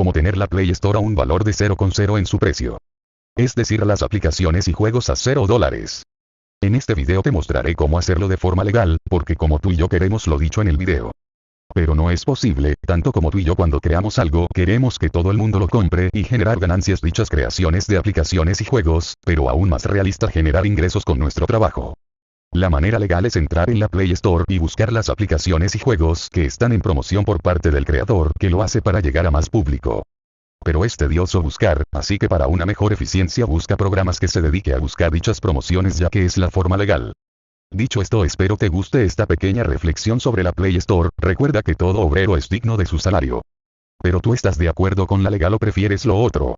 como tener la Play Store a un valor de 0,0 en su precio. Es decir, las aplicaciones y juegos a 0 dólares. En este video te mostraré cómo hacerlo de forma legal, porque como tú y yo queremos lo dicho en el video. Pero no es posible, tanto como tú y yo cuando creamos algo queremos que todo el mundo lo compre y generar ganancias dichas creaciones de aplicaciones y juegos, pero aún más realista generar ingresos con nuestro trabajo. La manera legal es entrar en la Play Store y buscar las aplicaciones y juegos que están en promoción por parte del creador que lo hace para llegar a más público. Pero es tedioso buscar, así que para una mejor eficiencia busca programas que se dedique a buscar dichas promociones ya que es la forma legal. Dicho esto espero te guste esta pequeña reflexión sobre la Play Store, recuerda que todo obrero es digno de su salario. Pero tú estás de acuerdo con la legal o prefieres lo otro.